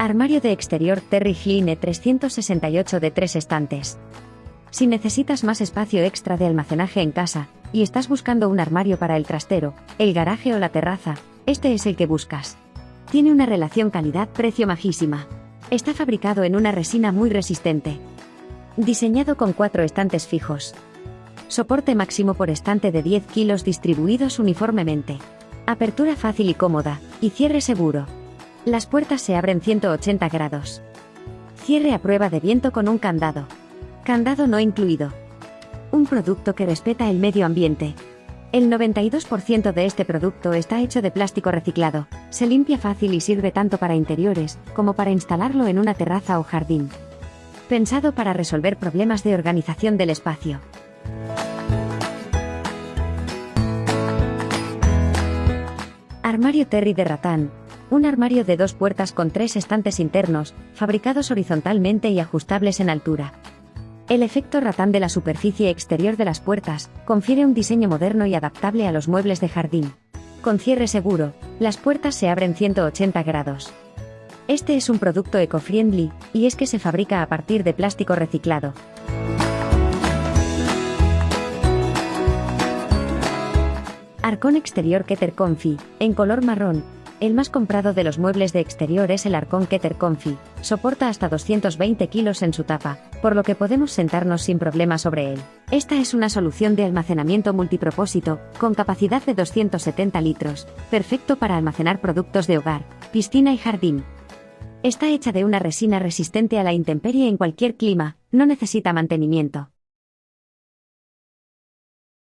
Armario de exterior Terry Hine 368 de 3 estantes. Si necesitas más espacio extra de almacenaje en casa, y estás buscando un armario para el trastero, el garaje o la terraza, este es el que buscas. Tiene una relación calidad-precio majísima. Está fabricado en una resina muy resistente. Diseñado con cuatro estantes fijos. Soporte máximo por estante de 10 kilos distribuidos uniformemente. Apertura fácil y cómoda, y cierre seguro. Las puertas se abren 180 grados. Cierre a prueba de viento con un candado. Candado no incluido. Un producto que respeta el medio ambiente. El 92% de este producto está hecho de plástico reciclado, se limpia fácil y sirve tanto para interiores como para instalarlo en una terraza o jardín. Pensado para resolver problemas de organización del espacio. Armario Terry de ratán. Un armario de dos puertas con tres estantes internos, fabricados horizontalmente y ajustables en altura. El efecto ratán de la superficie exterior de las puertas confiere un diseño moderno y adaptable a los muebles de jardín. Con cierre seguro, las puertas se abren 180 grados. Este es un producto eco-friendly, y es que se fabrica a partir de plástico reciclado. Arcón exterior Keter Comfy, en color marrón. El más comprado de los muebles de exterior es el Arcón Keter Comfy. Soporta hasta 220 kilos en su tapa, por lo que podemos sentarnos sin problema sobre él. Esta es una solución de almacenamiento multipropósito, con capacidad de 270 litros, perfecto para almacenar productos de hogar, piscina y jardín. Está hecha de una resina resistente a la intemperie en cualquier clima, no necesita mantenimiento.